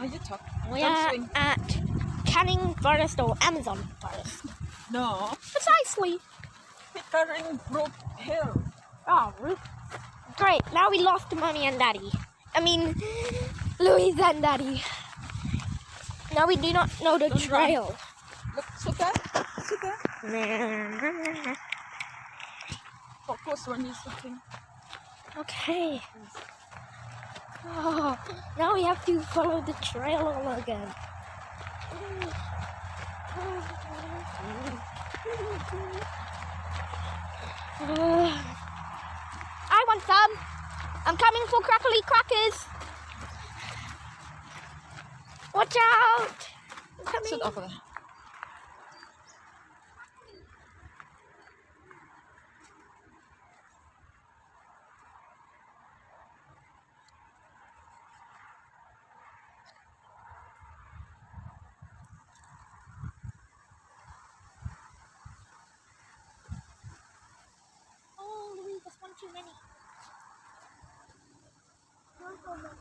Oh, you talk. We are at Canning Forest or Amazon Forest. No. Precisely. Pickering Brook Hill. Oh, Ru- great. Now we lost mommy and daddy. I mean, Louise and daddy. Now we do not know the Don't run. trail. Look, sit there. Sit there. Focus when you're sitting. Okay. Oh, now we have to follow the trail all again. I want some. I'm coming for crackly crackers. Watch out! I'm coming. Sit over there. Oh, Louise, that's one too many.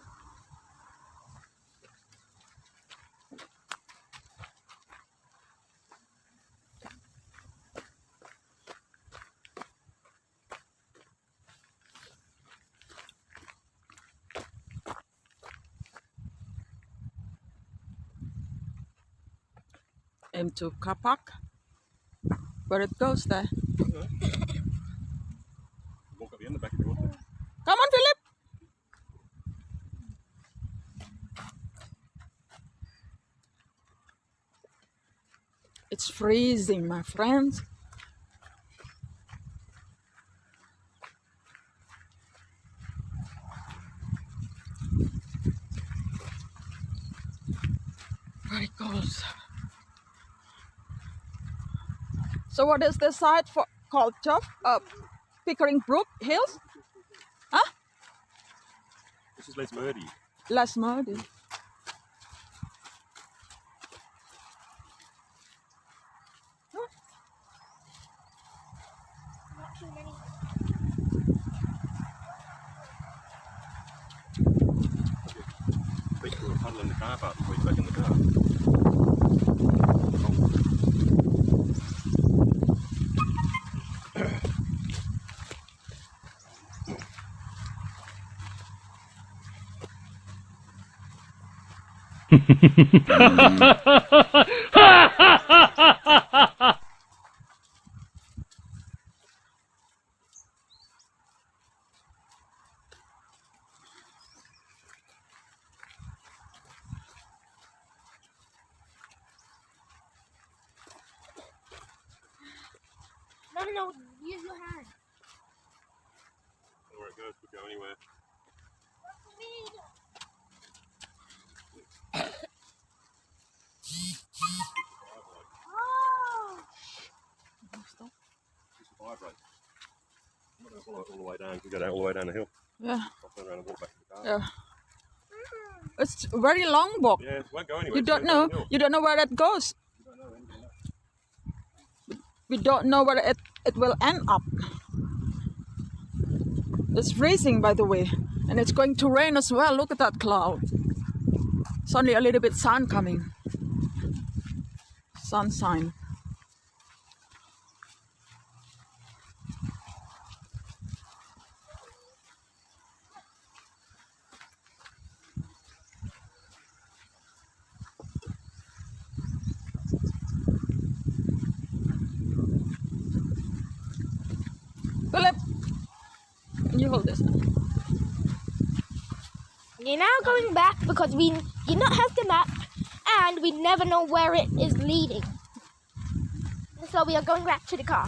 Into car park. Where it goes there. Walk up the end of the back if you want to. Come on, Philip. It's freezing, my friends. Very cold. So, what is the site for called Chuff? Uh, Pickering Brook Hills? Huh? This is Lesmurdie. Last Murdy. Think we were puddling the car park before he's back in the car. No, no, no. Use your hand. Where it goes could go anywhere. Oh! Just a vibrate. I'm not going to follow it all the way down. We go down all the way down the hill. Yeah, I'll turn around and walk back to the car. yeah. It's a very long walk. Yeah, it won't go anywhere. You don't know. You don't know where it goes. You don't know anything else. We don't know where it, it will end up. It's freezing, by the way, and it's going to rain as well. Look at that cloud. It's only a little bit sun coming. Sunshine. Philip, you hold this. We're now going back because we do not have the map and we never know where it is leading. So we are going back to the car.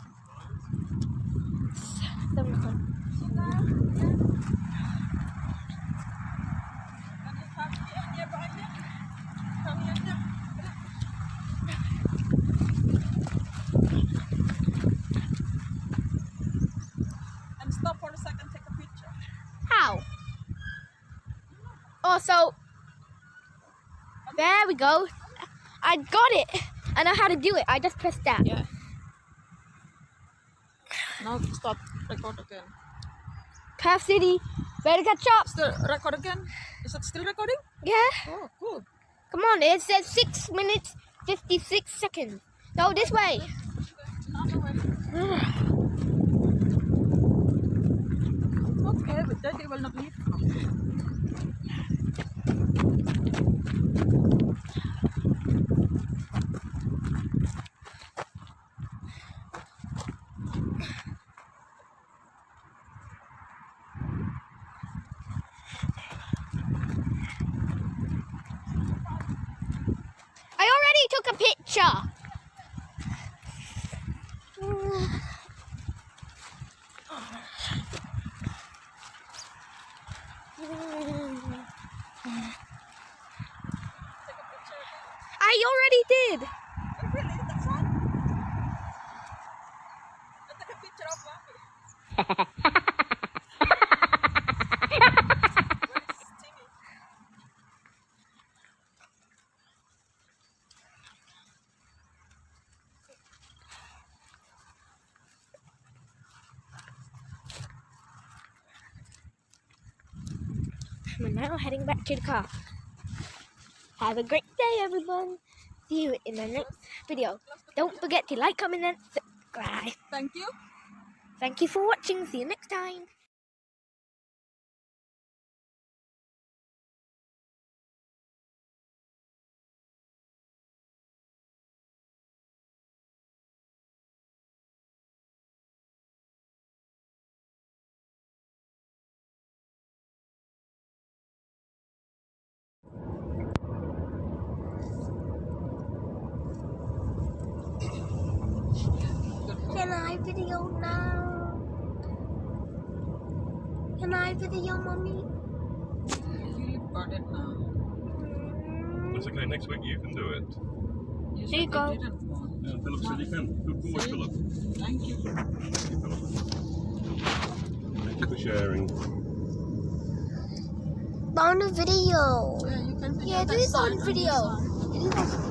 Oh, so there we go. I got it. I know how to do it. I just pressed that. Yeah. Now stop, record again. Perth City, better catch up. Still record again? Is it still recording? Yeah. Oh, cool. Come on. It says six minutes fifty-six seconds. Go this way. Okay, but Daddy will not leave now. I already took a picture. I already did. Oh, really? That's one? I took a picture of Mommy. Where's Timmy? We're now heading back to the car. Have a great day, everyone. See you in the next video. Don't forget to like, comment, and subscribe. Thank you. Thank you for watching. See you next time. Can I video now? Can I video, mommy? You record it now. Mm-hmm. That's okay. Next week you can do it. You There you go. didn't want. Yeah, Philip said you can. Good boy, See? Philip. Thank you. Thank you, Philip. Thank you for sharing. On the video. Yeah, you can video Yeah, that this is side on and video.